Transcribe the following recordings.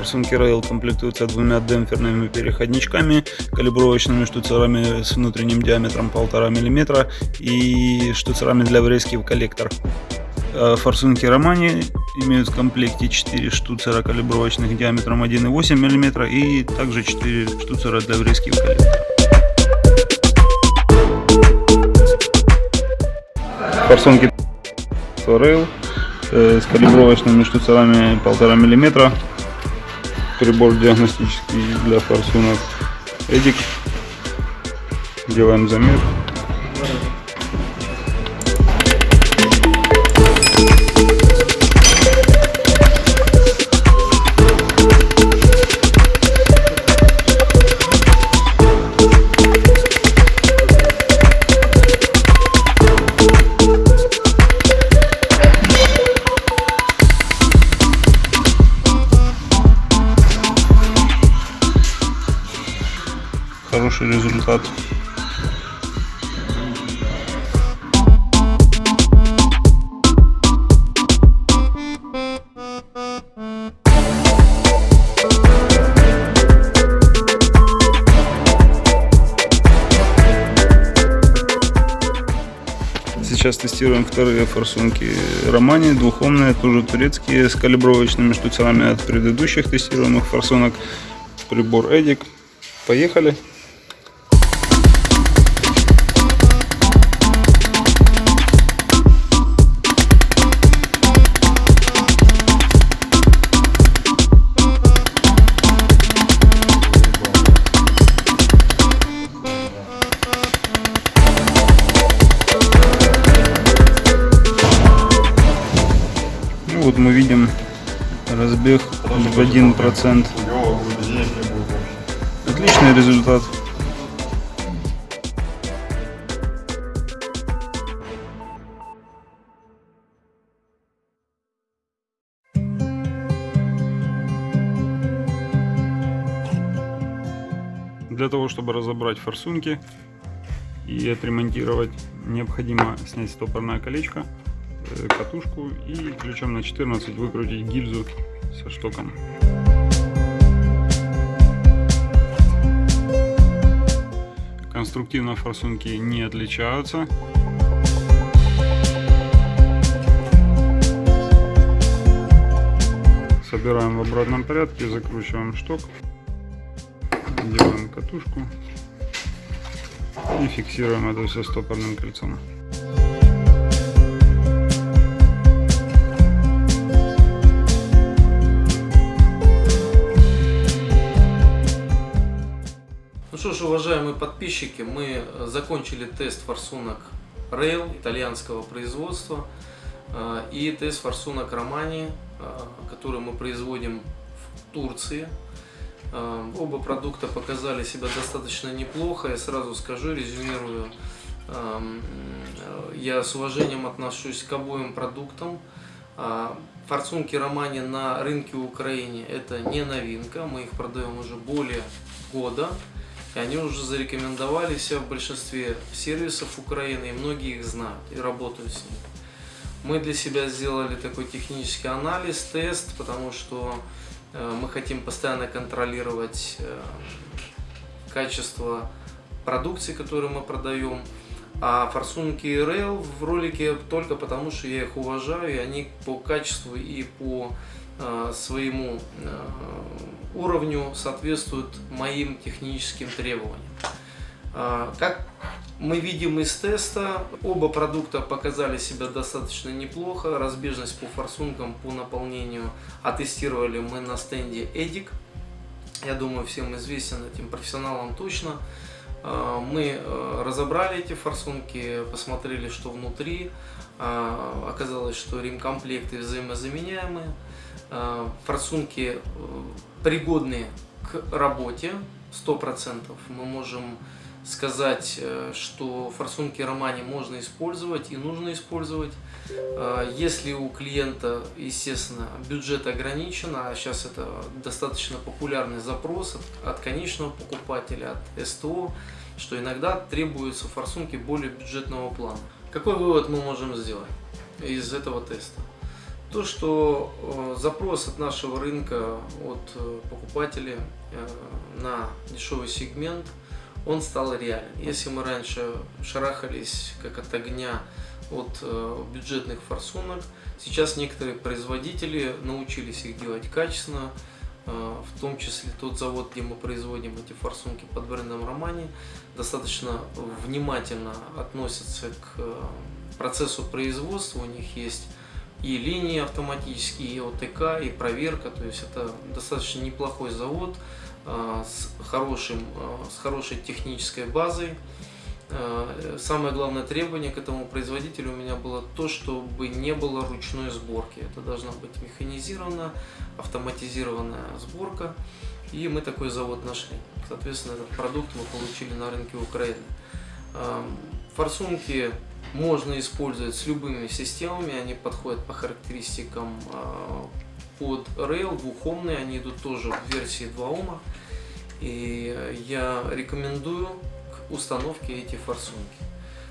Форсунки Rail комплектуются двумя демпферными переходничками, калибровочными штуцерами с внутренним диаметром 1,5 мм и штуцерами для врезки в коллектор. Э, форсунки Романи имеют в комплекте 4 штуцера калибровочных диаметром 1,8 мм и также 4 штуцера для врезки в коллектор. Форсунки Rail э, с калибровочными штуцерами 1,5 мм. Прибор диагностический для форсунок Эдик. Делаем замер. Хороший результат. Сейчас тестируем вторые форсунки Романи, двухомные, тоже турецкие, с калибровочными штуцерами от предыдущих тестируемых форсунок. Прибор Эдик. Поехали! Вот мы видим разбег в 1%. Отличный результат. Для того, чтобы разобрать форсунки и отремонтировать, необходимо снять стопорное колечко катушку и ключом на 14 выкрутить гильзу со штоком. Конструктивно форсунки не отличаются. Собираем в обратном порядке, закручиваем шток, делаем катушку и фиксируем это все стопорным кольцом. Что ж, уважаемые подписчики, мы закончили тест форсунок Rail итальянского производства э, и тест форсунок Романи, э, который мы производим в Турции. Э, оба продукта показали себя достаточно неплохо, я сразу скажу, резюмирую, я с уважением отношусь к обоим продуктам. Форсунки Романи на рынке Украины это не новинка, мы их продаем уже более года. И они уже зарекомендовали себя в большинстве сервисов Украины, и многие их знают и работают с ними. Мы для себя сделали такой технический анализ, тест, потому что э, мы хотим постоянно контролировать э, качество продукции, которую мы продаем. А форсунки Rail в ролике только потому, что я их уважаю, и они по качеству и по своему э, уровню соответствуют моим техническим требованиям. А, как мы видим из теста, оба продукта показали себя достаточно неплохо. Разбежность по форсункам, по наполнению оттестировали мы на стенде EDIC. Я думаю, всем известен этим профессионалам точно. Мы э, разобрали эти форсунки, посмотрели, что внутри. Оказалось, что ремкомплекты взаимозаменяемые. Форсунки э, пригодны к работе, 100%. Мы можем сказать, э, что форсунки Романи можно использовать и нужно использовать. Э, если у клиента, естественно, бюджет ограничен, а сейчас это достаточно популярный запрос от, от конечного покупателя, от СТО, что иногда требуются форсунки более бюджетного плана. Какой вывод мы можем сделать из этого теста? То, что э, запрос от нашего рынка, от э, покупателей э, на дешевый сегмент, он стал реален. Если мы раньше шарахались как от огня от бюджетных форсунок, сейчас некоторые производители научились их делать качественно, в том числе тот завод, где мы производим эти форсунки под брендом Романи, достаточно внимательно относятся к процессу производства, у них есть и линии автоматические, и ОТК, и проверка, то есть это достаточно неплохой завод э, с, хорошим, э, с хорошей технической базой. Э, самое главное требование к этому производителю у меня было то, чтобы не было ручной сборки. Это должна быть механизированная, автоматизированная сборка. И мы такой завод нашли. Соответственно, этот продукт мы получили на рынке Украины. Форсунки можно использовать с любыми системами, они подходят по характеристикам э, под Rail, двухомные, они идут тоже в версии 2 Ома. И я рекомендую к установке эти форсунки.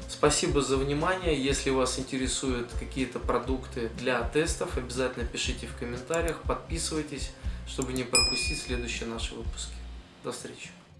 Спасибо за внимание. Если вас интересуют какие-то продукты для тестов, обязательно пишите в комментариях, подписывайтесь, чтобы не пропустить следующие наши выпуски. До встречи.